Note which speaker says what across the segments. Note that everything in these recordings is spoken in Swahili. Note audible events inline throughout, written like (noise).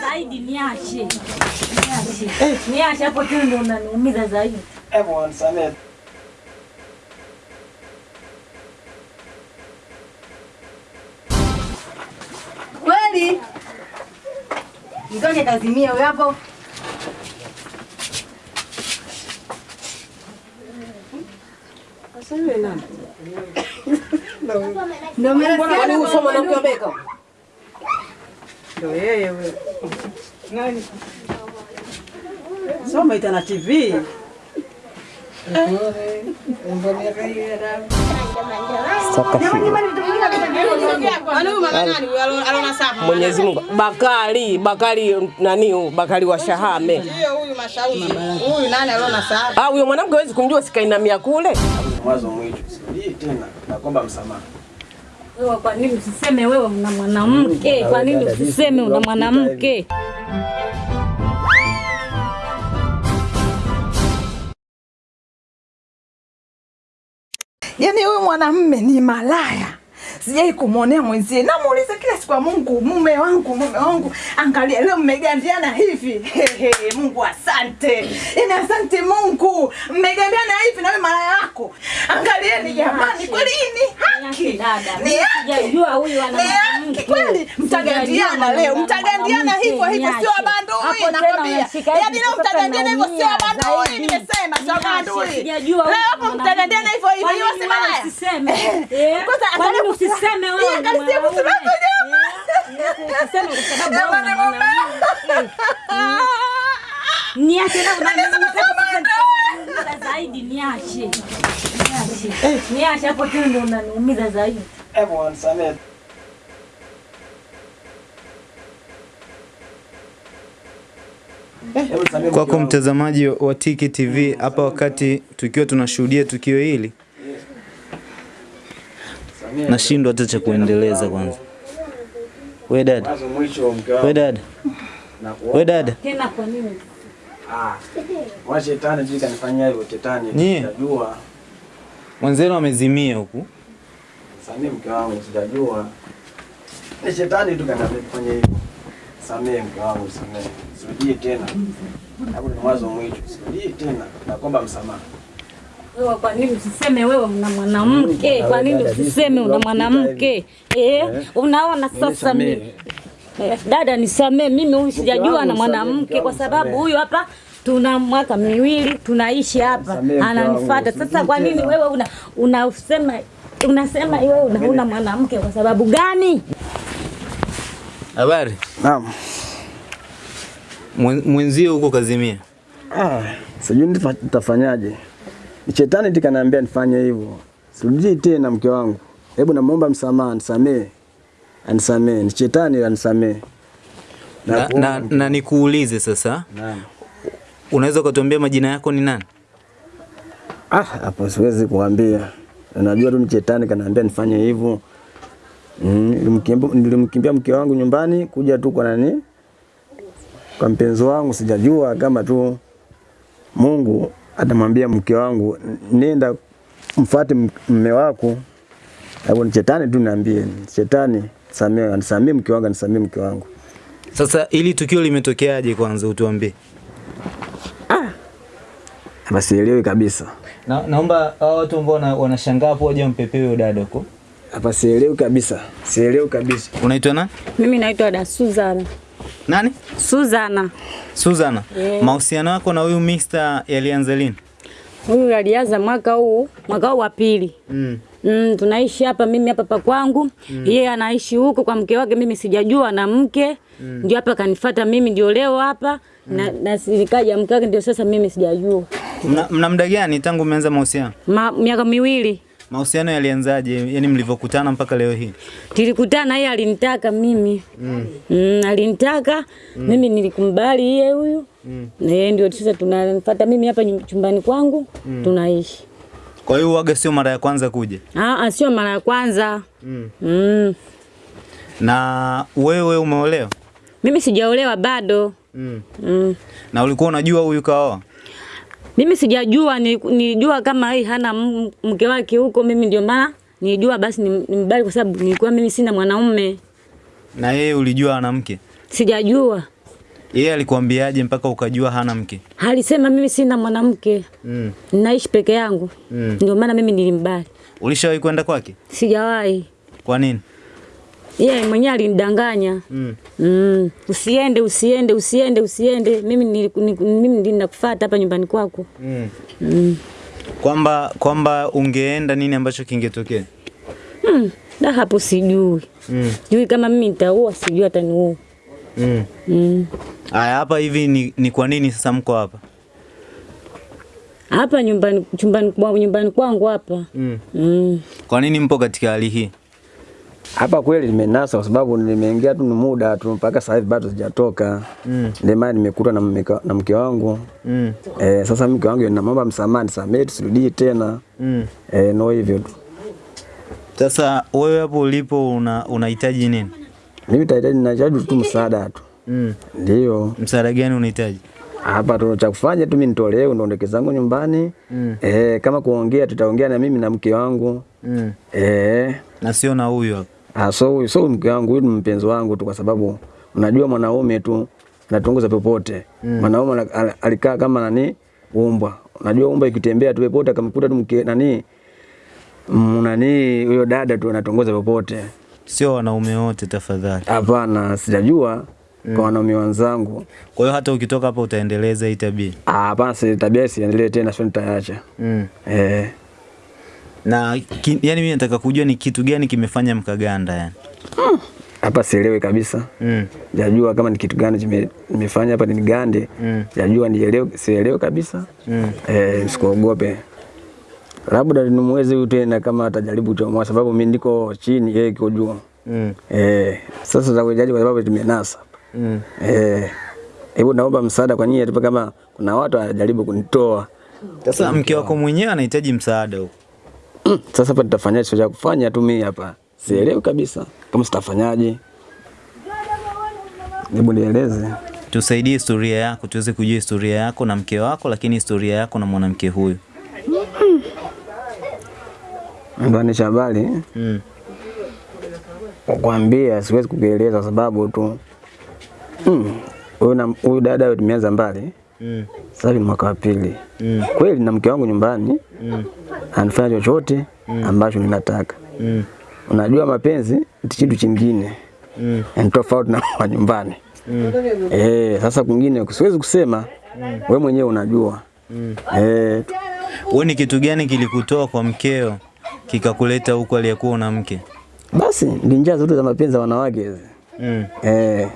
Speaker 1: Zaidi, niache. Niache. Hapo
Speaker 2: wanisamehe.
Speaker 3: Kweli? mtoke kazimia hapo. Ndio maana
Speaker 4: Kwani huyu sio mwanamke wa Beka?
Speaker 5: Ndio yeye huyo. Nani? Soma itana TV.
Speaker 4: Mwenyezi Mungu. Bakari, Bakari nani huyu? Bakari wa Shahame.
Speaker 5: Ndio huyu mashauzi. Huyu nani aliona saa?
Speaker 4: Ah, huyo mwanamke hawezi kumjua sikainamia kule.
Speaker 2: Mwanzo mwisho. Tena. nakomba msamaha.
Speaker 1: Wewe kwa nini usiseme wewe una mwanamke? Kwa nini usiseme una mwanamke?
Speaker 6: Yaani huyu mwanamume ni malaya. Sijai kumwonea mwenzie. Namuuliza kila siku, Mungu, mume wangu, mume wangu, angalia leo mmegandiana hivi. Hehe, Mungu asante. Yaani asante Mungu. Mmegandiana hivi na wewe malaya wako. Angalieni jamani, kweli ni haki. Ni haki.
Speaker 1: huyu ana
Speaker 6: haki kweli. Mtagandiana leo, mtagandiana hivyo hivyo, sio abandui nakwambia. Yaani leo mtagandiana hivyo, sio abandui. Nimesema sio abandui. Leo hapo mtagandiana hivyo hivyo, sio si malaya.
Speaker 1: Usiseme.
Speaker 6: Eh, kwanza
Speaker 1: Kwa nini
Speaker 6: angalia
Speaker 1: usiseme wewe?
Speaker 6: Akalisia
Speaker 1: mwanaume?
Speaker 7: Kwako mtazamaji wa Tiki TV, hapa wakati tukiwa tunashuhudia tukio hili, nashindwa hata cha kuendeleza. Kwanza we dada, we dada, we dada,
Speaker 1: Tena kwa nini?
Speaker 2: Ah. Wa shetani sijui kanifanyia hivyo shetani. Sijajua.
Speaker 7: mwenzenu amezimia huku.
Speaker 2: Samee mke wangu sijajua. Ni shetani tu kanifanyia hivyo. Samee mke wangu samee. Sirudii tena. Hapo ni mwanzo mwisho. Sirudii tena. Nakomba msamaha.
Speaker 1: Wewe kwa nini usiseme wewe una mwanamke? Kwa nini usiseme una mwanamke? Eh, unaona sasa mimi. Eh, dada nisamee, mimi huyu sijajua na mwanamke kwa sababu huyu hapa tuna mwaka miwili tunaishi hapa, ananifuata. Sasa kwa nini wewe una unasema unasema wewe una una mwanamke kwa sababu gani?
Speaker 7: Habari,
Speaker 2: Naam.
Speaker 7: Mwenzio huko kazimia.
Speaker 2: Ah, sijui nitafa- nitafanyaje. Ni shetani tu kaniambia nifanye hivyo. Sirudii tena mke wangu. Hebu namuomba msamaha, nisamee. Anisamee. Ni shetani anisamee.
Speaker 7: Na, na, na na nikuulize sasa,
Speaker 2: Naam.
Speaker 7: unaweza ukatuambia majina yako ni nani?
Speaker 2: Ah, hapo siwezi kuambia. Unajua tu ni shetani kaniambia nifanye hivyo. Mm, nilimkimbia mke wangu nyumbani kuja tu kwa nani? Kwa mpenzi wangu sijajua kama tu Mungu atamwambia mke wangu nenda mfuate mme wako. Hapo ni shetani tu niambie. Ni Shetani samee, anisamee mke wangu, anisamee mke wangu.
Speaker 7: Sasa ili tukio limetokeaje kwanza utuambie.
Speaker 2: Ah, Hapa sielewi kabisa.
Speaker 7: Na, naomba hao watu ambao wana- wanashangaa hapo waje mpepewe huyo dada huko.
Speaker 2: Hapa sielewi kabisa. Sielewi kabisa.
Speaker 7: Unaitwa nani?
Speaker 1: Mimi naitwa da Suzana.
Speaker 7: Nani?
Speaker 1: Suzana.
Speaker 7: Suzana. Yeah. Mahusiano yako na huyu Mr. yalianza lini?
Speaker 1: Huyu alianza mwaka huu, mwaka huu wa pili.
Speaker 7: Mm.
Speaker 1: Mm, tunaishi hapa mimi hapa pa kwangu mm. Yeye anaishi huko kwa mke wake, mimi sijajua na mke mm. Ndio hapa kanifuata mimi, ndio leo hapa mm. na, na sikaja mke wake, ndio sasa mimi sijajua.
Speaker 7: Mna, mna muda gani tangu umeanza mahusiano?
Speaker 1: Ma, miaka miwili
Speaker 7: Mahusiano yalianzaje? Yaani mlivyokutana mpaka leo hii?
Speaker 1: tulikutana, yeye alinitaka mimi mm. Mm, alinitaka mm. mimi nilikumbali yeye huyu mm. na yeye ndio sasa tunafuata mimi hapa chumbani kwangu mm. tunaishi.
Speaker 7: Kwa hiyo waga sio mara ya kwanza kuja.
Speaker 1: Ah, ah, sio mara ya kwanza
Speaker 7: Mm.
Speaker 1: mm.
Speaker 7: Na wewe umeolewa?
Speaker 1: Mimi sijaolewa bado
Speaker 7: Mm.
Speaker 1: mm.
Speaker 7: Na ulikuwa unajua huyu kaoa?
Speaker 1: Mimi sijajua, ni- nilijua kama yeye hana mke wake huko, mimi ndio maana nijua basi ni nimbali, kwa sababu nilikuwa mimi sina mwanaume,
Speaker 7: Na yeye ulijua ana mke?
Speaker 1: sijajua.
Speaker 7: Yeye alikuambiaje mpaka ukajua hana mke?
Speaker 1: Alisema mimi sina mwanamke,
Speaker 7: Mm.
Speaker 1: naishi peke yangu,
Speaker 7: Mm.
Speaker 1: ndio maana mimi nilimbali.
Speaker 7: Ulishawahi kwenda kwake?
Speaker 1: Sijawahi,
Speaker 7: Kwa nini?
Speaker 1: Yeye yeah, mwenyewe alinidanganya
Speaker 7: Mm.
Speaker 1: Mm, usiende usiende usiende usiende, mimi ni, ni- mimi ninakufuata hapa nyumbani kwako.
Speaker 7: Mm.
Speaker 1: Mm.
Speaker 7: Kwamba kwamba ungeenda nini ambacho kingetokea?
Speaker 1: Mm. Da hapo sijui.
Speaker 7: Mm.
Speaker 1: Sijui kama mimi nitaua, sijui hata ataniua.
Speaker 7: Mm.
Speaker 1: Mm.
Speaker 7: Aya, hapa hivi ni, ni kwa nini sasa mko hapa?
Speaker 1: Hapa nyumbani chumbani nyumbani kwangu hapa.
Speaker 7: Mm.
Speaker 1: Mm.
Speaker 7: Kwa nini mpo katika hali hii?
Speaker 2: Hapa kweli nimenasa kwa sababu nimeingia tu ni muda tu mpaka sasa hivi bado sijatoka.
Speaker 7: Mm.
Speaker 2: Ndio maana nimekuta na mke, na mke wangu.
Speaker 7: Mm.
Speaker 2: Eh, sasa mke wangu namwomba msamaha nisamehe tusirudie tena.
Speaker 7: Mm.
Speaker 2: Eh, no hivyo tu.
Speaker 7: Sasa wewe hapo ulipo una unahitaji nini?
Speaker 2: Mimi tahitaji ninahitaji tu msaada tu.
Speaker 7: Mm.
Speaker 2: Ndio.
Speaker 7: Msaada gani unahitaji?
Speaker 2: Hapa tu cha kufanya tu mimi nitolee ndondoke zangu nyumbani.
Speaker 7: Mm.
Speaker 2: Eh, kama kuongea tutaongea na mimi na mke wangu.
Speaker 7: Mm.
Speaker 2: Eh,
Speaker 7: Na sio na huyu hapa.
Speaker 2: ah, so huyu so mke wangu huyu ni mpenzi wangu tu kwa sababu unajua mwanaume tu anatongoza popote.
Speaker 7: Mm.
Speaker 2: Mwanaume alikaa kama nani umbwa. Unajua umbwa ikitembea tu popote akamkuta tu mke nani mm, nani huyo dada tu anatongoza popote.
Speaker 7: Sio wanaume wote tafadhali.
Speaker 2: Hapana, sijajua mm. kwa wanaume wenzangu.
Speaker 7: Kwa hiyo hata ukitoka hapa utaendeleza hii tabia.
Speaker 2: Ah, Hapana, si tabia siendelee tena, sio nitaacha.
Speaker 7: Mm.
Speaker 2: Eh,
Speaker 7: Na ki, yani mimi nataka kujua ni kitu gani kimefanya mkaganda yani.
Speaker 2: hapa sielewi kabisa.
Speaker 7: Mm.
Speaker 2: Jajua kama ni kitu gani kimefanya nimefanya hapa ni gande.
Speaker 7: Mm.
Speaker 2: Jajua nielewe, sielewe kabisa.
Speaker 7: Mm.
Speaker 2: Eh, msikuogope. Labda ni mwezi huu tena kama atajaribu kuchomoa, sababu mimi ndiko chini, yeye kiko juu.
Speaker 7: Mm.
Speaker 2: Eh, sasa za kujaji kwa sababu tumenasa.
Speaker 7: Mm.
Speaker 2: Eh, hebu naomba msaada kwa nyinyi, kama kuna watu wanajaribu kunitoa.
Speaker 7: Sasa mke wako mwenyewe anahitaji msaada huko.
Speaker 2: Mm, Sasa hapa nitafanyaje? Sio cha kufanya tu mimi hapa, sielewi kabisa kama sitafanyaje. Hebu nieleze.
Speaker 7: Tusaidie historia yako, tuweze kujua historia yako na mke wako, lakini historia yako na mwanamke huyu.
Speaker 2: Ndani habari
Speaker 7: Mm.
Speaker 2: kukwambia, siwezi kukueleza kwa sababu tu mm, huyu huyu dada tumeanza mbali
Speaker 7: Mm.
Speaker 2: sasa ni mwaka wa pili.
Speaker 7: Mm.
Speaker 2: Kweli na mke wangu nyumbani
Speaker 7: Mm.
Speaker 2: anafanya chochote ambacho ninataka.
Speaker 7: Mm.
Speaker 2: Unajua mapenzi ni kitu chingine
Speaker 7: Mm.
Speaker 2: ni tofauti na wa nyumbani.
Speaker 7: Mm.
Speaker 2: Eh, sasa kwingine siwezi kusema, we mwenyewe unajua.
Speaker 7: Mm.
Speaker 2: Eh,
Speaker 7: Wewe ni kitu gani kilikutoa kwa mkeo kikakuleta huko aliyekuwa una mke?
Speaker 2: basi ni njia zote za mapenzi ya wanawake hizi.
Speaker 7: Mm.
Speaker 2: Eh,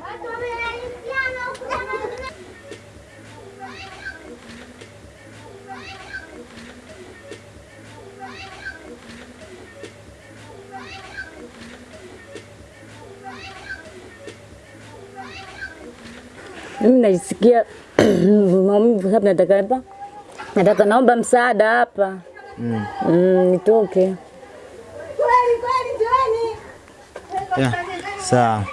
Speaker 1: Mimi najisikia (clears throat) maumivu sababu nataka hapa, nataka naomba msaada hapa
Speaker 7: Mm.
Speaker 1: mm, nitoke.
Speaker 7: Yeah. Sawa.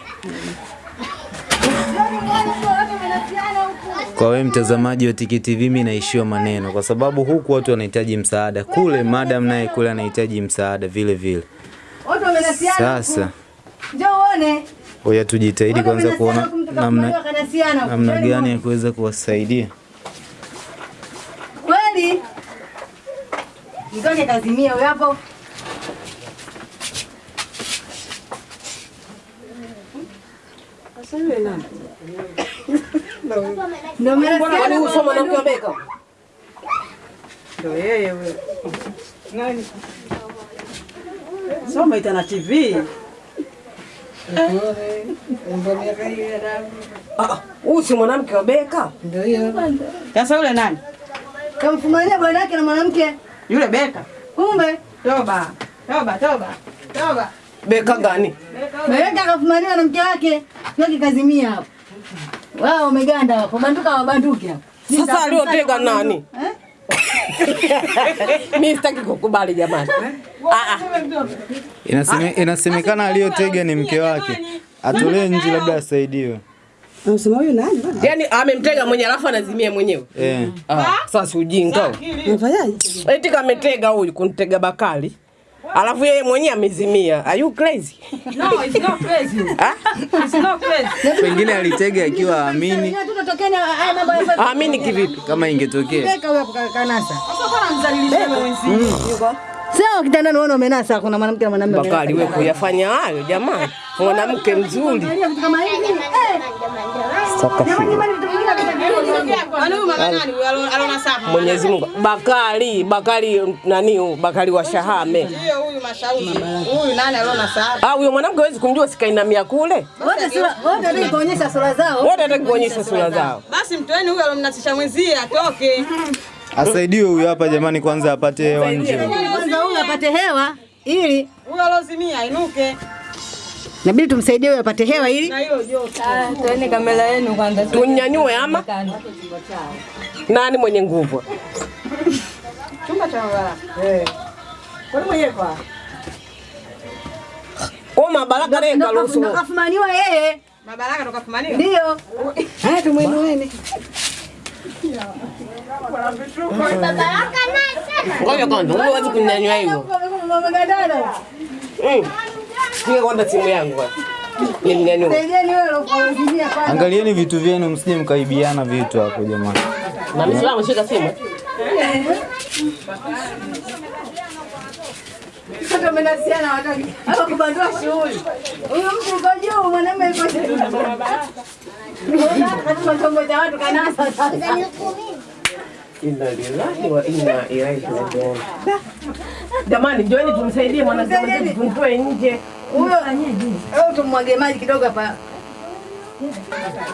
Speaker 7: Kwa wewe mtazamaji wa Tiki TV, mimi naishiwa maneno kwa sababu huku watu wanahitaji msaada, kule madam naye kule anahitaji msaada vile vile.
Speaker 3: Watu.
Speaker 7: Sasa
Speaker 3: Njoo uone.
Speaker 7: ngoja tujitahidi kwanza kuona namna namna gani ya kuweza kuwasaidia.
Speaker 3: Kweli? Mtoke kazimia huyo hapo. Ndio mmenasiana
Speaker 4: Kwani huyu
Speaker 3: huko
Speaker 4: sio mwanamke wa Beka?
Speaker 5: Ndio yeye huyo. Nani? Soma itana TV.
Speaker 4: Ah, huyu si mwanamke wa Beka? Ndio.
Speaker 5: Sasa yule nani?
Speaker 3: Kamfumania bwana yake na mwanamke.
Speaker 5: Yule Beka.
Speaker 3: Kumbe
Speaker 5: Toba. Toba, toba. Toba.
Speaker 4: Beka gani?
Speaker 3: Beka kafumania na mke wake. Sio kikazimia hapo. Wao wameganda hapo. Banduka wabanduke hapo.
Speaker 4: Sasa aliyotega nani?
Speaker 3: Eh? (laughs)
Speaker 4: Mimi sitaki kukubali jamani. Ah, ah.
Speaker 7: Inaseme, inasemekana aliyotega ni mke wake, atolee nje labda asaidiwe.
Speaker 5: Unasema huyu nani bwana?
Speaker 4: Yaani amemtega mwenye alafu anazimia mwenyewe.
Speaker 7: Eh.
Speaker 4: Ah, sasa ujinga. Eti kametega huyu kunitega Bakari. Alafu yeye mwenyewe amezimia. Are you crazy?
Speaker 5: No, it's not crazy.
Speaker 4: Ah?
Speaker 5: It's not crazy.
Speaker 7: Pengine alitega akiwa
Speaker 3: ya
Speaker 4: Amini kivipi?
Speaker 7: kama ingetokea.
Speaker 3: Sio kitanda unaona umenasa kuna mwanamke na mwanamume.
Speaker 4: Bakari wewe kuyafanya hayo jamani. Mwanamke mzuri.
Speaker 3: Angalia
Speaker 4: Mwenyezi Mungu. Bakari, Bakari nani huyu? Bakari wa Shahame.
Speaker 5: Huyu mashauri. Huyu nani aliona sapa?
Speaker 4: Ah, huyo mwanamke hawezi kumjua sikainamia kule.
Speaker 3: Wote sura, wote ndio kuonyesha sura zao.
Speaker 4: Wote hataki kuonyesha sura zao.
Speaker 5: Basi mtoeni huyu alomnasisha mwenzie atoke.
Speaker 7: Asaidiwe huyu hapa jamani, kwanza apate hewa nje.
Speaker 3: Kwanza huyu apate hewa ili
Speaker 5: huyo alozimia ainuke.
Speaker 3: Inabidi tumsaidie huyo apate hewa ili
Speaker 5: Na hiyo joto.
Speaker 1: Toeni kamera yenu kwanza.
Speaker 4: Tunyanyue ama nani mwenye nguvu?
Speaker 5: Chumba cha mabara. Eh. Kwani mwenye kwa?
Speaker 4: Kwa mabaraka leo karuhusu.
Speaker 3: nakafumaniwa yeye
Speaker 5: Mabaraka tukafumaniwa?
Speaker 3: ndio. Haya tumwinueni.
Speaker 4: Ngoja kwanza, wewe huwezi kunyanyua hivyo. Mm. Kwanza simu yangu kwanza.
Speaker 7: Angalieni vitu vyenu, msije mkaibiana vitu hapo jamani.
Speaker 4: Na mimi salama shika simu.
Speaker 3: Sasa mnasiana wataki. Hapa kubandua shughuli. Huyo mtu yuko juu, mwanamume yuko chini. Chombo cha watu kanasa sasa.
Speaker 4: Inna lillahi wa inna ilaihi rajiun. Jamani, njoeni tumsaidie mwanamke tumtoe nje.
Speaker 3: Huyo au tumwage maji kidogo hapa.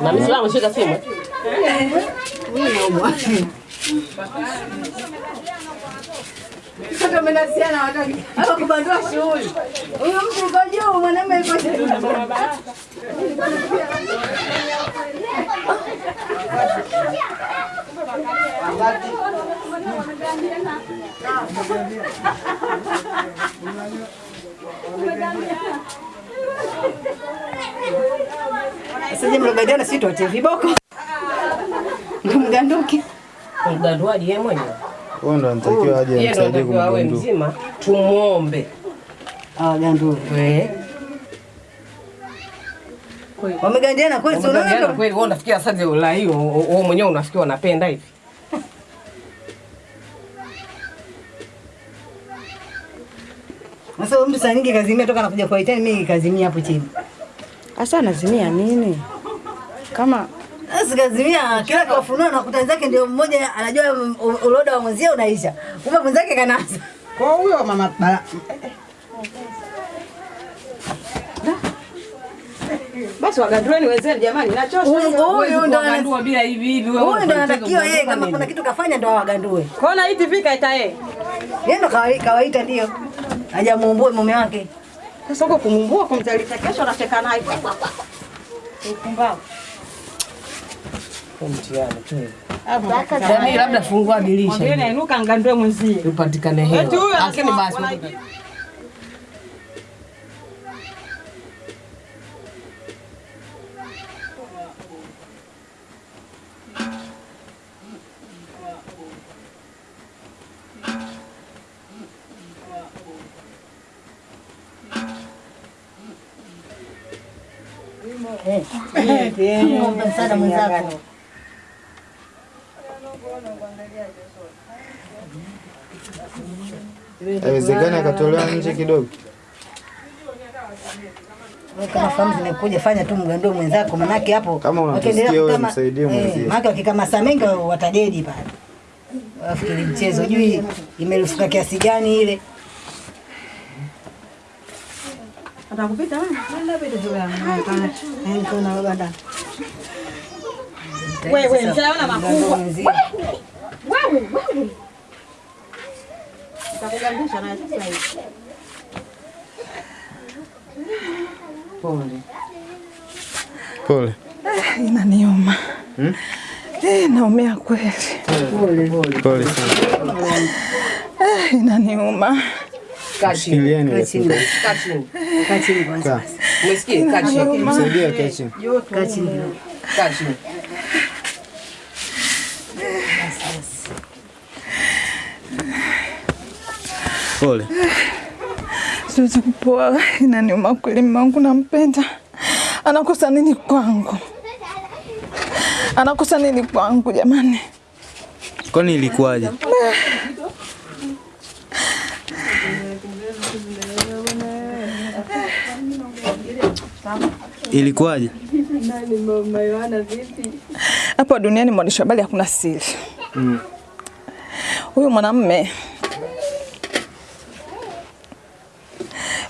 Speaker 4: Na Muislamu shika simu.
Speaker 3: Sasa mnasiana wataki. Hapa kubandua shughuli. Huyu mtu yuko juu, mwanamume yuko chini. Sasa mlogadiana si tote viboko. Mganduki.
Speaker 4: Mganduaji yeye mwenyewe.
Speaker 7: Huyo ndo anatakiwa aje amsaidie
Speaker 4: awe mzima, tumuombe.
Speaker 3: Ah.
Speaker 4: Eh.
Speaker 3: Wamegandiana kweli,
Speaker 4: sio?
Speaker 3: Unaona?
Speaker 4: kweli wewe unafikia sasa la hiyo wewe mwenyewe unafikia unapenda hivi.
Speaker 3: Sasa mtu saa nyingi kazimia toka anakuja kwa itani, mimi kazimia hapo chini.
Speaker 5: Asa anazimia nini? Kama
Speaker 3: Sasa kazimia kila kafunua na kuta zake ndio mmoja anajua uloda wa mwenzie unaisha. Kumbe mwenzake kanaanza.
Speaker 5: kwa huyo mama Basi wagandueni wenzenu jamani, nachosha.
Speaker 3: Huyu huyu ndo
Speaker 4: bila hivi hivi wewe.
Speaker 3: huyu ndo
Speaker 4: unataka
Speaker 3: anatakiwa yeye kama kuna kitu kafanya ndo awagandue.
Speaker 5: Kona hii TV kaita yeye.
Speaker 3: Yeye ndo kawaita ndio. Hajamuumbue mume wake.
Speaker 5: Sasa huko kumuumbua kumzalisha kesho anacheka naye. Upumbavu.
Speaker 4: Mtihani labda fungua dirisha
Speaker 5: Mwambie ainuka ngandue mwenzie.
Speaker 4: upatikane hewa. Lakini basi
Speaker 5: wanaibi-
Speaker 3: Muombe msaada.
Speaker 7: Haiwezekani akatolewa nje kidogo.
Speaker 3: Kama fanya tu mgandue mwenzako manake hapo
Speaker 7: Kama unatusikia wewe, msaidie
Speaker 3: eh,
Speaker 7: mwenzie.
Speaker 3: Manake wakikamasa mengi watadedi pale. Wafikiri mchezo jui imerufuka kiasi gani ile.
Speaker 5: Atakupita wewe.
Speaker 3: Eh,
Speaker 5: mshaona makubwa. Sasa hivi.
Speaker 4: Pole.
Speaker 7: Pole.
Speaker 6: Inaniuma. Eh, naumia kweli.
Speaker 7: Pole sana.
Speaker 6: Eh, inaniuma.
Speaker 4: Kaa chini.
Speaker 3: kwanza.
Speaker 4: Umesikia? Kaa chini.
Speaker 7: Msaidie chini.
Speaker 3: Kaa chini
Speaker 4: kaa chini.
Speaker 7: Pole.
Speaker 6: Siwezi kupoa, inaniuma kweli. Mume wangu nampenda, anakosa nini kwangu? Anakosa nini kwangu jamani?
Speaker 7: Kwani ilikuwaje? Ilikuwaje?
Speaker 6: Nani mama Yohana vipi? Hapo duniani mwandishi wa habari hakuna siri. Huyu mwanamume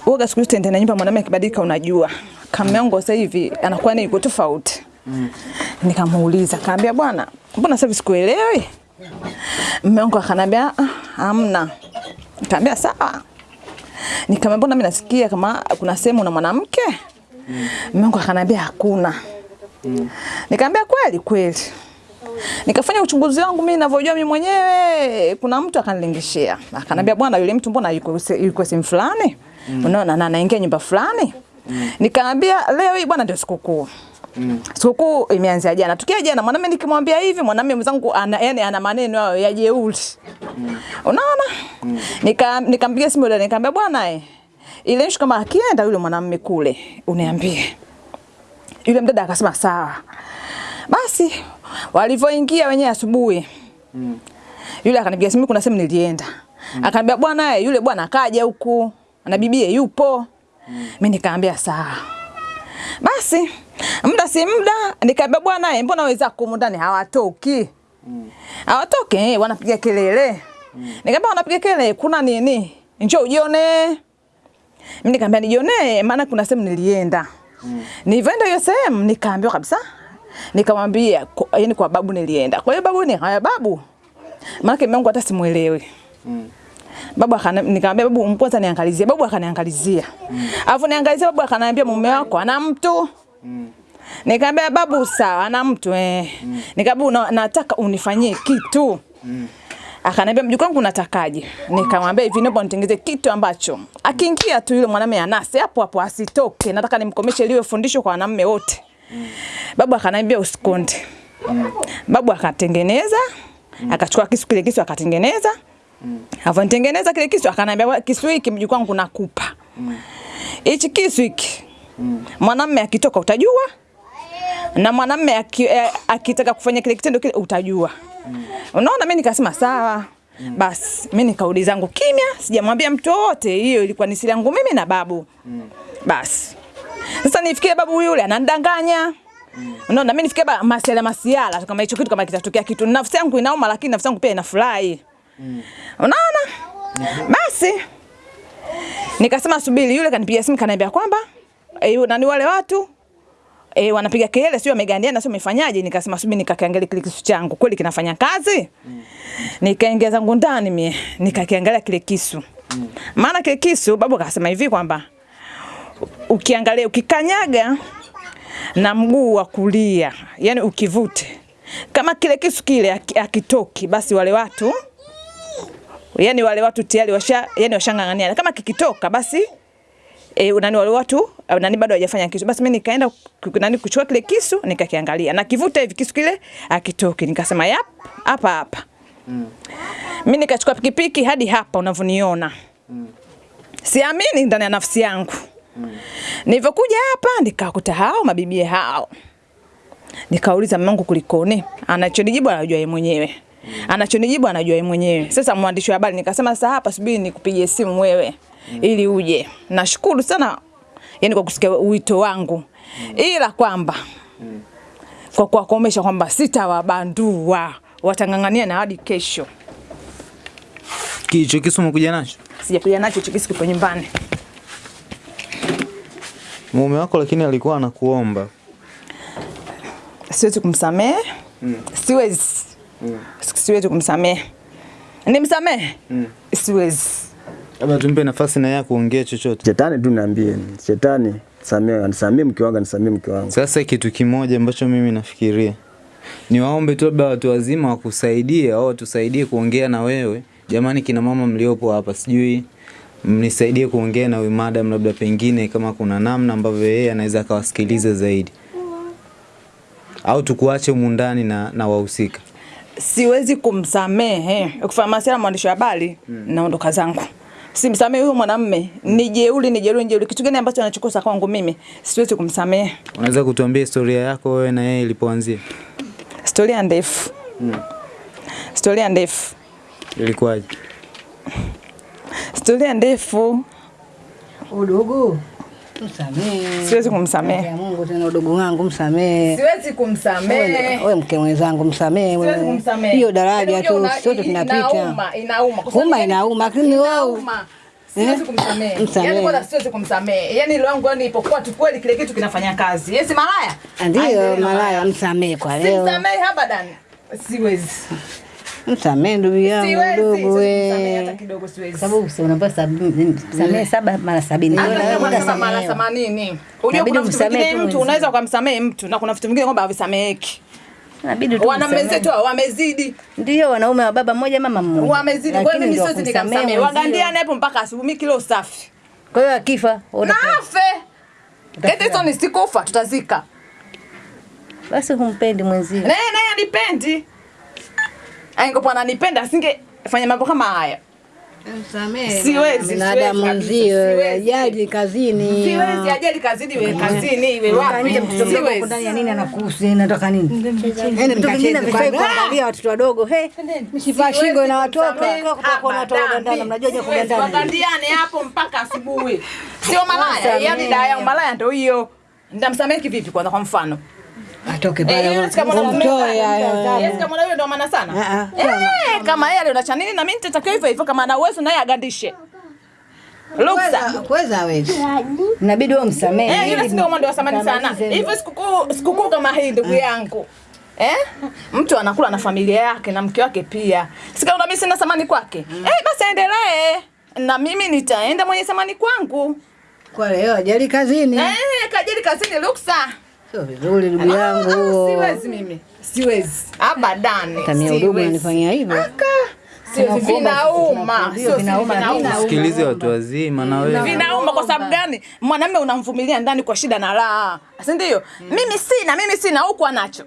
Speaker 6: uoga siku zote ndani nyumba, mwanamume akibadilika, unajua kama yangu sasa hivi anakuwa ni yuko tofauti. Mm. Nikamuuliza, kaambia bwana, mbona sasa sikuelewi? Mume wangu akanambia "Ah, hamna. Nikamwambia sawa. Nikamwambia mbona mimi nasikia kama kuna sehemu na mwanamke? Mume wangu akanambia hakuna. Nikamwambia kweli kweli. Nikafanya uchunguzi wangu mimi ninavyojua mimi mwenyewe. Kuna mtu akanilingishia. Akanambia bwana yule mtu mbona yuko yuko sehemu fulani? Unaona na anaingia nyumba fulani? Nikamwambia leo hii bwana ndio sikukuu. Sikukuu imeanzia jana. Tukia jana mwanamume nikimwambia hivi mwanamume mwenzangu ana yani ana maneno hayo ya jeuri. Unaona? Nika nikampigia simu yule nikamwambia bwana eh ile kama akienda yule mwanamume kule uniambie. Yule mdada akasema sawa. Basi walivyoingia wenyewe asubuhi Mm. yule akanipigia simu, kuna sehemu nilienda. Mm. Akaniambia bwana, eh, yule bwana akaja huku na bibie yupo. Mimi nikaambia sawa. Basi muda si muda nikaambia bwana, eh, mbona wenzako kumu ndani hawatoki? Mm. Hawatoki, eh, wanapiga kelele. Mm. Nikaambia wanapiga kelele, kuna nini? Njoo ujione. Mimi nikamwambia nijionee maana kuna sehemu nilienda. Nilivyoenda hiyo sehemu nikaambiwa kabisa. Nikamwambia yani kwa babu nilienda. Kwa hiyo babu ni haya babu. Maana mimi hata simuelewi. Babu akana nikamwambia babu kwanza niangalizie. Babu akaniangalizia. Alafu niangalizia babu akaniambia mume wako ana mtu. Nikamwambia babu sawa ana mtu eh. Nikamwambia "Una- nataka unifanyie kitu. Akaniambia mjukuu wangu unatakaje? Nikamwambia hivi naomba nitengeze kitu ambacho akiingia tu yule mwanamume anase hapo hapo asitoke. Nataka nimkomeshe liwe fundisho kwa wanaume wote. Babu akaniambia usikonde. Babu akatengeneza, akachukua kisu kile kisu akatengeneza. Avanitengeneza kile kisu akaniambia kisu hiki mjukuu wangu nakupa. Hichi kisu hiki. Mwanamume akitoka utajua. Na mwanamume eh, akitaka kufanya kile kitendo kile utajua. Unaona mimi nikasema sawa. Basi mimi nikaudi zangu kimya, sijamwambia mtu wote. Hiyo ilikuwa ni siri yangu mimi na babu. Basi. Sasa nifikie babu yule ananidanganya. Unaona mimi nifikie ba- masiala masiala kama hicho kitu kama kitatokea kitu. Nafsi yangu inauma lakini nafsi yangu pia inafurahi. Unaona? Basi. Nikasema subiri yule kanipigia simu kaniambia kwamba eh, nani wale watu eh, wanapiga kelele sio wamegandiana sio wamefanyaje. Nikasema subiri nikakiangalia kile kisu changu. Kweli kinafanya kazi? Nikaingia zangu ndani mie nikakiangalia kile kisu. Maana kile kisu babu akasema hivi kwamba ukiangalia ukikanyaga na mguu wa kulia yani ukivute kama kile kisu kile akitoki basi wale watu yani wale watu tayari washa yani washang'ang'ania. Kama kikitoka basi e, nani wale watu eh, nani bado hawajafanya kisu. Basi mimi nikaenda nani kuchukua kile kisu nikakiangalia. Na kivuta hivi kisu kile akitoki nikasema yap hapa hapa. Mm. mimi nikachukua pikipiki hadi hapa unavyoniona. Siamini ndani ya nafsi yangu. Mm. nilivyokuja hapa nikakuta hao mabibie hao. Nikauliza mamangu kulikoni? Anachonijibu anajua yeye mwenyewe. Anachonijibu anajua yeye mwenyewe. Sasa mwandishi wa habari nikasema sasa hapa subiri nikupigie simu wewe ili uje. Nashukuru sana yani kwa kusikia wito wangu. Ila kwamba kwa kuwakomesha kwamba sitawabandua watang'ang'ania na hadi kesho.
Speaker 7: Kicho kisu umekuja nacho?
Speaker 6: sijakuja nacho hicho kisu kipo nyumbani.
Speaker 7: Mume wako lakini alikuwa anakuomba.
Speaker 6: siwezi kumsamehe. Mm. siwezi. Mm. siwezi kumsamehe. Nimsamehe? Mm. siwezi
Speaker 7: Labda tumpe nafasi na yeye kuongea chochote.
Speaker 2: Shetani tu niambie, shetani samee, anisamee mke wangu, anisamee mke wangu.
Speaker 7: Sasa kitu kimoja ambacho mimi nafikiria ni waombe tu labda watu wazima wakusaidie au watusaidie kuongea na wewe. Jamani, kina mama mliopo hapa, sijui mnisaidie kuongea na huyu madam, labda pengine kama kuna namna ambavyo yeye anaweza akawasikiliza zaidi. au tukuache humu ndani na, na wahusika?
Speaker 6: siwezi kumsamehe. kufanya masuala ya mwandishi wa habari naondoka zangu. Simsamehe huyo mwanamume, ni jeuri, ni jeuri, ni jeuri. Kitu gani ambacho anachokosa kwangu mimi? Siwezi kumsamehe.
Speaker 7: Unaweza kutuambia historia yako wewe na yeye ilipoanzia?
Speaker 6: Historia ndefu. mm. Historia ndefu.
Speaker 7: Ilikuwaje?
Speaker 6: Historia ndefu.
Speaker 3: Udugu msamehe.
Speaker 6: Siwezi kumsamehe.
Speaker 3: Mungu tena udogo wangu msamehe.
Speaker 6: Siwezi kumsamehe.
Speaker 3: Wewe mke mwenzangu msamehe.
Speaker 6: Siwezi
Speaker 3: wewe.
Speaker 6: kumsamehe.
Speaker 3: Hiyo daraja
Speaker 6: Yaani
Speaker 3: tu sote tunapita.
Speaker 6: Inauma, inauma. Kwa sababu
Speaker 3: inauma lakini wewe
Speaker 6: Siwezi
Speaker 3: Eh?
Speaker 6: kumsamehe. Yaani kwanza siwezi kumsamehe. Yaani roho wangu yani ipokuwa tu kweli kile kitu kinafanya kazi. Yesi malaya.
Speaker 3: ndio malaya msamehe kwa leo.
Speaker 6: Simsamehe abadan. Siwezi.
Speaker 3: Msamehe ndugu yangu
Speaker 6: Siwezi.
Speaker 3: ndugu
Speaker 6: Siwezi kumsamehe hata
Speaker 3: we.
Speaker 6: kidogo siwezi.
Speaker 3: Sababu si unapewa samehe saba mara sabini.
Speaker 6: Mara themanini. Unajua kuna vitu vingine mtu unaweza ukamsamehe mtu na kuna vitu vingine kwamba havisameheki.
Speaker 3: Inabidi tu
Speaker 6: Wanaume wamezidi.
Speaker 3: Ndio wanaume wa baba mmoja mama mmoja.
Speaker 6: Wamezidi. Kwa hiyo mimi siwezi nikamsamehe.
Speaker 3: mwenzio.
Speaker 6: Wagandiane hapo mpaka asubuhi mimi kilo safi.
Speaker 3: Kwa hiyo akifa
Speaker 6: eti hizo nisikufa tutazika.
Speaker 3: basi humpendi mwenzio.
Speaker 6: Naye naye anipendi. Aingopo ananipenda asingefanya mambo kama haya. Siwezi,
Speaker 3: ajali kazini.
Speaker 6: Siwezi ajali kazini iwe kazini iwe wapi.
Speaker 3: Siwezi. Ndani ya nini anakuhusu nini? Yaani vifai kuangalia watoto wadogo. He, mishipa shingo inawatoka. Kwa mnajua je kugandana.
Speaker 6: Wagandiane hapo mpaka asubuhi. Sio malaya, yani daya malaya ndio hiyo. Ndamsamehe kivipi kwanza kwa mfano?
Speaker 3: Atoke
Speaker 6: Eh,
Speaker 3: pale.
Speaker 6: kama mwanaume ndio maana sana.
Speaker 3: Ah, ah.
Speaker 6: Eh, kama yeye alionacha nini na mimi nitatakiwa hivyo hivyo kama ana uwezo naye agandishe.
Speaker 3: Kuweza hawezi. Inabidi wewe msamehe.
Speaker 6: Eh, yule sio mwendo wa samani sana. Hivyo sikukuu sikukuu kama hii ndugu yangu. Eh? Mtu anakula na familia yake na mke wake pia. Sikaona mimi sina samani kwake. Eh, basi aendelee. Na mimi nitaenda mwenye samani kwangu.
Speaker 3: Kwa leo ajali kazini.
Speaker 6: Eh, kajali kazini Luksa.
Speaker 3: Sio vizuri ndugu
Speaker 6: Ah,
Speaker 3: yangu.
Speaker 6: Siwezi mimi. Siwezi. Abadani.
Speaker 3: Tamia udugu anifanyia hivyo. Aka.
Speaker 6: Sio
Speaker 3: vinauma,
Speaker 6: Sio
Speaker 3: vinauma.
Speaker 7: Sikilize watu wazima na wewe.
Speaker 6: Vinauma kwa sababu gani? Mwanamume unamvumilia ndani kwa shida na raha. Si ndio? Mimi sina, mimi sina huku anacho.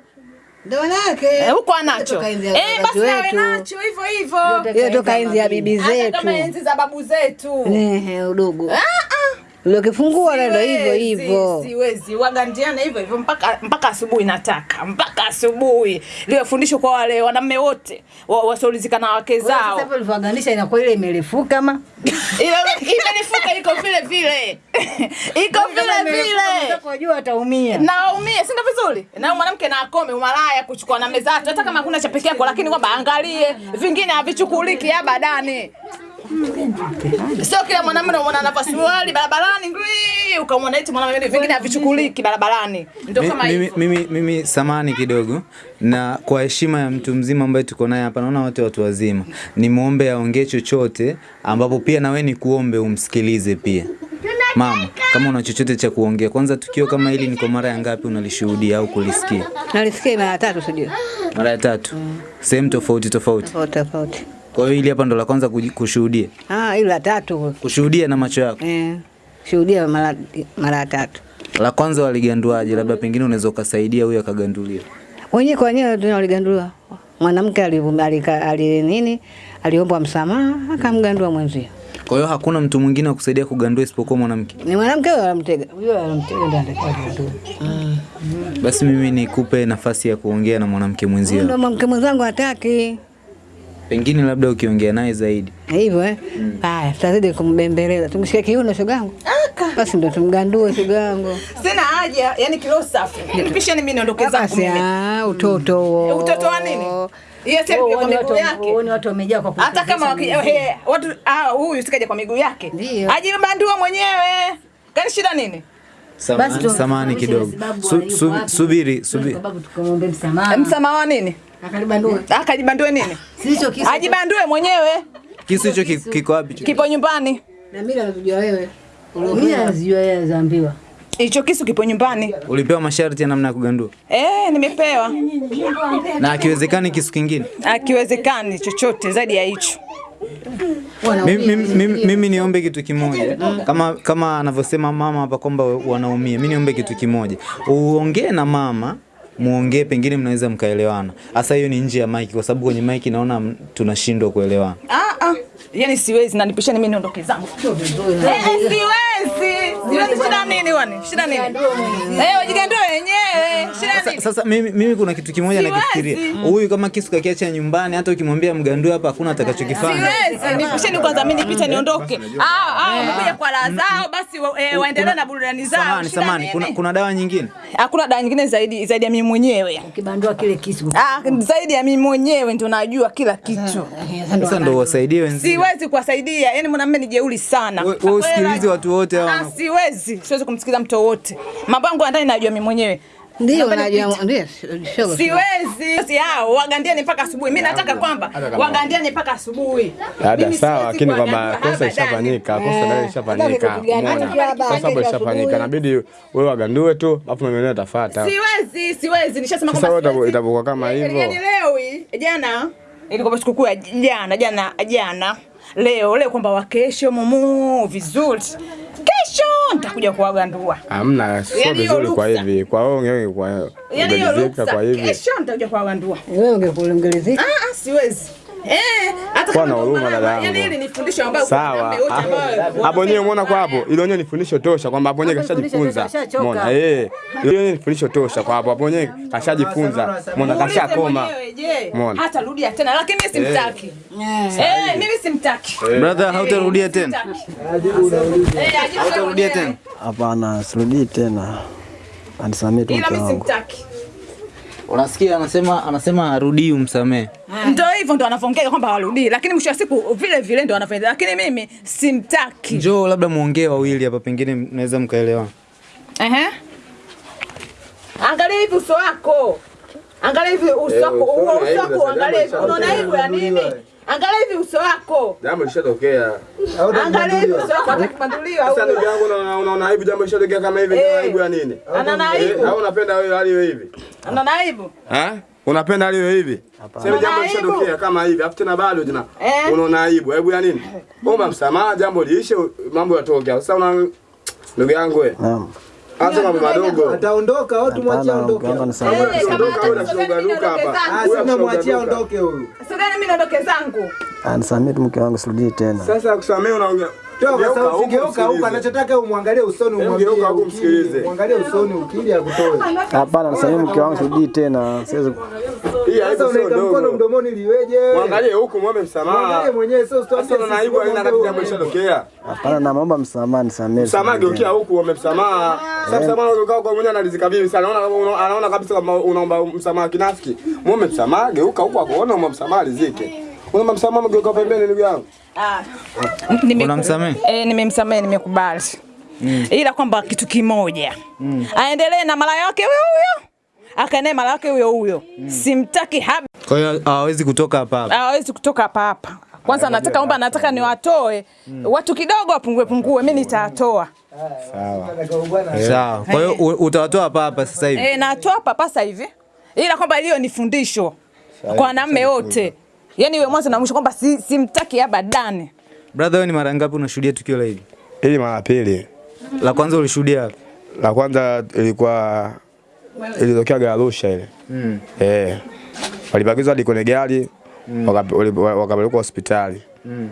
Speaker 3: Ndio wanawake.
Speaker 6: Eh, huku anacho. Eh, basi nawe nacho hivyo hivyo.
Speaker 3: Hiyo toka enzi ya bibi zetu.
Speaker 6: kama enzi za babu zetu.
Speaker 3: Eh, udugu.
Speaker 6: Ah, ah.
Speaker 3: leo hivyo hivyo.
Speaker 6: Siwezi wagandiana hivyo hivyo mpaka mpaka asubuhi nataka mpaka asubuhi liwe fundisho kwa wale wanaume wote wa- na wake
Speaker 3: Sasa
Speaker 6: zao.
Speaker 3: hapo ulivyoganisha inakuwa ile imelefuka ama? (laughs)
Speaker 6: Ile imelefuka iko vile vile (laughs) iko vile vile
Speaker 3: Unajua ataumia.
Speaker 6: Naumia, si ndio vizuri na mwanamke na akome umalaya kuchukua na mezatu hata kama hakuna cha pekee yako lakini kwamba angalie vingine havichukuliki abadani sio kila mwanamume unaona anavaa suruali barabarani ngwi, ukamwona eti mwanamume vingine havichukuliki barabarani ndio kama
Speaker 7: mimi,
Speaker 6: hivyo
Speaker 7: mimi, mimi samani kidogo na kwa heshima ya mtu mzima ambaye tuko naye hapa, naona wote watu wazima, ni nimwombe aongee chochote, ambapo pia na wewe nikuombe umsikilize pia. Mama, kama una chochote cha kuongea, kwanza tukio kama hili ni kwa mara ya ngapi unalishuhudia au kulisikia?
Speaker 3: Nalisikia mara tatu sijui.
Speaker 7: Mara ya tatu, sehemu tofauti tofauti.
Speaker 3: Tofauti tofauti.
Speaker 7: Kwa hiyo hili hapa ndo la kwanza kushuhudia,
Speaker 3: Ah, ile la tatu.
Speaker 7: kushuhudia na macho yako.
Speaker 3: Eh. Shuhudia mara mara tatu.
Speaker 7: La kwanza waliganduaje? Labda pengine unaweza ukasaidia huyo akaganduliwa.
Speaker 3: Wenyewe kwa wenyewe ndio waligandulia. Mwanamke ali nini? Aliomba msamaha akamgandua mwenzio.
Speaker 7: Kwa hiyo hakuna mtu mwingine wa kusaidia kugandua isipokuwa mwanamke.
Speaker 3: Ni mwanamke huyo alimtega. Huyo alimtega ndio alikuwa kugandua.
Speaker 7: Basi mimi nikupe nafasi ya kuongea na mwanamke mwenzio,
Speaker 3: Ndio mwanamke mwenzangu hataki.
Speaker 7: Pengine labda ukiongea naye zaidi.
Speaker 3: Hivyo eh. Haya, tutazidi kumbembeleza. Tumshike kiuno shogangu. Basi ndo tumgandue shogangu.
Speaker 6: sina haja yani kilo safi nipishe mimi niondoke zangu
Speaker 3: Basi
Speaker 6: mimi
Speaker 3: ah, utoto huo.
Speaker 6: Eh, utoto wa nini?
Speaker 3: Huo
Speaker 6: kwa miguu yake.
Speaker 3: watu wamejaa kwa
Speaker 6: hata kama waki, he, watu ah, huyu sikaja kwa miguu yake
Speaker 3: Ndio.
Speaker 6: ajibandua mwenyewe kani shida nini
Speaker 3: Samani,
Speaker 7: samani kidogo. Su, su, subiri, subiri.
Speaker 3: Sababu tukamwombe msamaha.
Speaker 6: msamaha wa nini
Speaker 3: Akalibandua.
Speaker 6: Akajibandua nini
Speaker 3: Sicho kisu.
Speaker 6: ajibandue mwenyewe
Speaker 7: Kisu hicho kiko wapi?
Speaker 6: kipo nyumbani
Speaker 3: Na mimi nazijua wewe. Mimi nazijua yeye zaambiwa.
Speaker 6: hicho kisu kipo nyumbani
Speaker 7: Ulipewa masharti ya namna ya kugandua,
Speaker 6: eh nimepewa
Speaker 7: na akiwezekani kisu kingine.
Speaker 6: akiwezekani chochote zaidi ya hicho
Speaker 7: Mimi, mimi, mimi, mimi niombe kitu kimoja, kama kama anavyosema mama hapa kwamba wanaumia. Mimi niombe kitu kimoja, uongee na mama muongee, pengine mnaweza mkaelewana. Hasa hiyo ni nje ya mic, kwa sababu kwenye mic naona tunashindwa kuelewana.
Speaker 6: Ah, ah. Yaani siwezi na nipisheni mimi niondoke zangu. Eh, eh, siwezi. Siwezi shida nini wani? Shida nini? Eh. Shida
Speaker 7: Sasa, mimi, mimi kuna kitu kimoja nakifikiria. Huyu kama kisu kakiacha nyumbani, hata ukimwambia mgandu hapa hakuna atakachokifanya.
Speaker 6: Nipisheni kwanza mimi nipite niondoke. Ah, ah, wamekuja kwa raha zao basi eh, waendelee na burudani zao.
Speaker 7: Samani, samani, kuna, kuna dawa nyingine?
Speaker 6: Hakuna dawa nyingine zaidi zaidi ya mimi mwenyewe.
Speaker 3: ukibandua kile kisu.
Speaker 6: Ah, zaidi ya mimi mwenyewe ndio najua kila kitu.
Speaker 7: Sasa ndio wasaidie wenzio.
Speaker 6: Siwezi kuwasaidia. yani mwanamume ni jeuri sana.
Speaker 7: Wewe usikilize watu wote hao.
Speaker 6: Ah, siwezi. Siwezi kumsikiliza mtu wote. Mambo yangu ya ndani najua mimi mwenyewe.
Speaker 3: Ndio najua ndio.
Speaker 6: Siwezi. Si hao wagandiani mpaka asubuhi. Mimi nataka kwamba wagandiani mpaka asubuhi.
Speaker 8: Dada sawa, lakini kwamba
Speaker 6: pesa
Speaker 8: kosa ishafanyika, kosa ndio ishafanyika. Kwa
Speaker 3: kesho
Speaker 8: ishafanyika, inabidi wewe wagandue tu, alafu mimi ndio nitafuata
Speaker 6: Siwezi, siwezi. Nishasema
Speaker 8: Sasa
Speaker 6: kwamba
Speaker 8: wewe itakuwa kama hivyo.
Speaker 6: Yani leo hii, jana ilikuwa sikukuu ya jana, jana jana. Leo leo kwamba wakesho mumu vizuri. Nitakuja kuwagandua.
Speaker 8: Hamna, sio
Speaker 6: Yaani hiyo
Speaker 8: vizuri kwa hivi. Kwa hiyo ungewe kwa
Speaker 6: Yaani hiyo
Speaker 8: ungelizika
Speaker 6: ruksa.
Speaker 8: kwa hivi.
Speaker 6: Kesho nitakuja kuwagandua.
Speaker 3: Wewe ungekuongelezea.
Speaker 6: Ah, ah, siwezi. Eh, hata kama
Speaker 8: na huruma
Speaker 6: maana-
Speaker 8: yangu.
Speaker 6: Yaani ile ni fundisho ambayo
Speaker 8: Sawa.
Speaker 6: wote
Speaker 8: Hapo nyewe umeona kwa hapo, ile yenyewe ni fundisho tosha kwamba hapo nyewe kashajifunza. Umeona? Eh. Ile yenyewe ni fundisho tosha kwa hapo, hapo nyewe kashajifunza. Umeona kashakoma. Umeona?
Speaker 6: hata rudia tena lakini mimi simtaki. Eh, mimi simtaki.
Speaker 7: Brother, hautarudia tena.
Speaker 6: Eh,
Speaker 7: Hautarudia tena.
Speaker 2: Hapana, sirudii tena. Anisamee tu
Speaker 6: Ila mimi simtaki.
Speaker 7: Unasikia anasema anasema arudii umsamee.
Speaker 6: Ndio hivyo ndo wanavyoongea kwamba warudii, lakini mwisho wa siku vile vile ndo anafanya, lakini mimi simtaki.
Speaker 7: Njoo labda muongee wawili hapa, pengine mnaweza mkaelewa
Speaker 6: Ehe. Angalia hivi uso wako. Angalia hivi uso wako, uso wako angalia hivi. Unaona hivi ya nini? Angalia hivi uso wako.
Speaker 8: Jambo lishatokea.
Speaker 6: Angalia hivi uso wako atakupanduliwa
Speaker 8: Sasa
Speaker 6: au.
Speaker 8: ndugu yangu unaona unaona aibu jambo lishatokea kama hivi, ni aibu ya nini?
Speaker 6: Ana
Speaker 8: Eh,
Speaker 6: aibu.
Speaker 8: Au unapenda wewe hali hiyo hivi?
Speaker 6: Ana aibu.
Speaker 8: Eh? Unapenda hali hiyo hivi? Sema jambo lishatokea kama hivi, afu tena bado tena
Speaker 6: Eh.
Speaker 8: unaona aibu. Aibu ya nini? Omba msamaha, jambo liishe, mambo yatoke. Sasa una ndugu yangu wewe,
Speaker 2: Naam.
Speaker 8: Anza mambo madogo.
Speaker 9: Ataondoka au tumwachie aondoke?
Speaker 8: Ondoka hapa.
Speaker 9: Ah, huyu.
Speaker 6: Sasa mimi naondoke zangu.
Speaker 2: Anisamee tu mke wangu, sirudii tena.
Speaker 8: Sasa kusamea unaongea.
Speaker 9: Toka
Speaker 8: sasa,
Speaker 9: sauti,
Speaker 8: huku
Speaker 9: geuka huku,
Speaker 8: msikilize.
Speaker 9: anachotaka umwangalie usoni,
Speaker 8: huku
Speaker 9: ukili, mwangalie usoni ukili akutoe.
Speaker 2: Hapana, nisamee mke wangu, sirudii tena. Siwezi
Speaker 8: Hii
Speaker 9: Sasa
Speaker 8: sio
Speaker 9: unaweka mkono mdomoni liweje?
Speaker 8: Mwangalie huku muombe msamaha.
Speaker 9: Mwangalie mwenyewe, sio usitwambie
Speaker 8: Sasa
Speaker 9: na
Speaker 8: aibu haina kati jambo lishatokea.
Speaker 2: Hapana, naomba msamaha, nisamehe.
Speaker 8: Msamaha geukia huku uombe msamaha. Sasa msamaha ukikaa kwa mwenyewe analizika vipi sana. Anaona anaona kabisa kama unaomba msamaha kinafiki. Muombe msamaha, geuka huku akuona muombe msamaha alizike. Unaomba mgeuka pembeni ndugu yangu.
Speaker 6: Ah.
Speaker 7: Unamsamehe?
Speaker 6: Eh, nimemsamehe nimekubali. Ila kwamba kitu kimoja. Mm. Aendelee na mara yake huyo huyo. Akaenee mara yake huyo huyo. Mm. Simtaki haba.
Speaker 7: Kwa hiyo hawezi kutoka hapa hapa.
Speaker 6: Hawezi kutoka hapa hapa. Kwanza nataka omba nataka niwatoe mm. watu kidogo wapungue pungue, mimi nitatoa.
Speaker 7: Sawa. Sawa. Kwa hiyo utawatoa hapa hapa sasa hivi.
Speaker 6: Eh, natoa hapa hapa sasa hivi. Ila kwamba hiyo ni fundisho kwa wanaume wote. Yaani iwe mwanzo na mwisho kwamba si, simtaki abadani.
Speaker 7: Brother, wewe ni mara ngapi unashuhudia tukio la hili?
Speaker 8: Hili mara pili.
Speaker 7: La kwanza ulishuhudia wapi?
Speaker 8: La kwanza ilikuwa ilitokea Garusha ile.
Speaker 7: Mm.
Speaker 8: Eh. Walibagizwa hadi kwenye gari mm. wakapelekwa hospitali.
Speaker 7: Mm.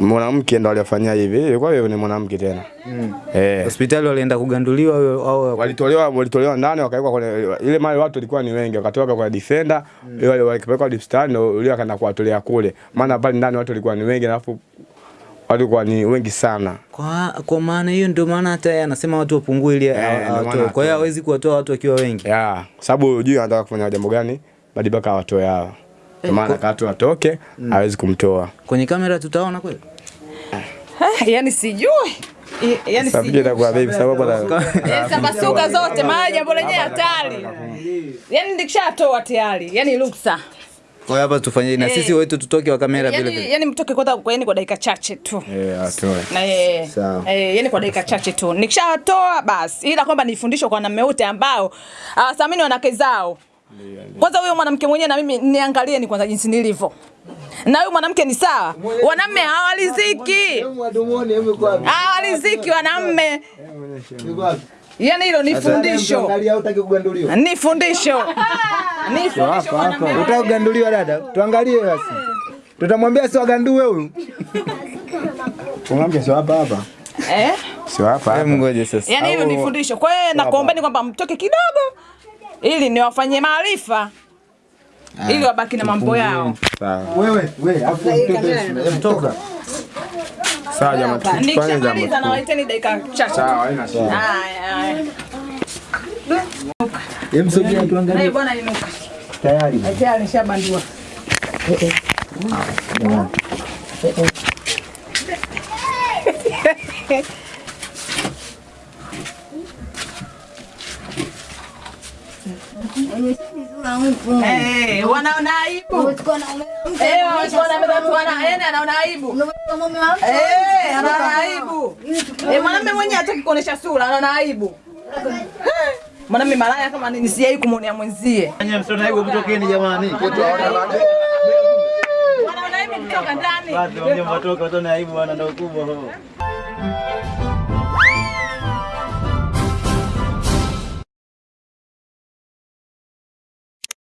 Speaker 8: Mwanamke ndo aliyofanyia hivi. Ilikuwa yeye ni mwanamke tena.
Speaker 7: Mm.
Speaker 8: Eh.
Speaker 7: Hospitali walienda kuganduliwa au
Speaker 8: walitolewa walitolewa ndani wakawekwa kwenye ile mali watu walikuwa ni wengi wakatoka kwa defender ile wale deep stand, ndio yule akaenda kuwatolea kule maana pale ndani watu walikuwa ni wengi alafu watu walikuwa ni wengi sana
Speaker 7: Kwa, kwa maana hiyo ndio maana hata yeye anasema watu wapungue ili
Speaker 8: Eh, ndio
Speaker 7: Kwa hiyo hawezi kuwatoa watu wakiwa wengi.
Speaker 8: ya sababu hujui anataka kufanya jambo gani badi mpaka awatoe hawa kwa maana katu atoke hawezi kumtoa
Speaker 7: Kwenye kamera tutaona kweli?
Speaker 6: Eh, (laughs) yaani sijui. yani Yaani sijui.
Speaker 8: itakuwa vipi sababu
Speaker 6: Yaani (laughs) Sabasuka zote maana jambo lenyewe hatari. Yaani nikishatoa tayari. Yaani ruksa.
Speaker 7: Kwa hiyo hapa tufanye na
Speaker 6: Eh.
Speaker 7: sisi wetu tutoke wa kamera vile
Speaker 6: Yaani
Speaker 7: vile.
Speaker 6: yaani mtoke kwa kwa yani kwa dakika chache tu.
Speaker 8: eh atoe
Speaker 6: Na eh, eh, yani kwa dakika chache tu. Nikishatoa basi, ila kwamba nifundishwe kwa wanaume wote ambao hawathamini wanawake zao. Kwanza huyo mwanamke mwenyewe na mimi niangalie ni kwanza jinsi nilivyo. Na huyu mwanamke ni sawa. Wanaume hawaliziki. Hawaliziki wanaume. Yaani hilo ni fundisho. Ni fundisho. Ni fundisho
Speaker 9: kuganduliwa dada? Tuangalie basi. Tutamwambia sio agandue huyu. Tumwambie sio hapa hapa.
Speaker 6: Eh?
Speaker 9: Sio hapa Ngoje
Speaker 7: Ngoja sasa.
Speaker 6: Yaani hilo ni fundisho. Kwa hiyo nakuombeni kwamba mtoke kidogo ili niwafanyie maarifa ili wabaki na mambo yao.
Speaker 9: Sawa. Wewe, wewe, afu mtoto mtoka. Sawa jamani, tufanye jambo.
Speaker 6: nawaiteni dakika chache.
Speaker 9: Sawa, haina shida.
Speaker 6: Haya, haya.
Speaker 9: Hem, sogea tuangalie.
Speaker 6: Eh, bwana inuka.
Speaker 9: Tayari.
Speaker 6: Tayari nishabandua. Eh, wanaona (laughs) aibu. Eh, wanaona wana yani anaona aibu. Eh, anaona aibu. Eh, mwanamume mwenyewe hataki kuonesha sura, anaona aibu. Eh, Mwanamume malaya kama nini sijai kumwonea mwenzie.
Speaker 10: Msione aibu kutokeni jamani.
Speaker 6: Wanaona aibu kutoka ndani.
Speaker 10: Watu watoka watu na aibu wana ndio kubwa huo.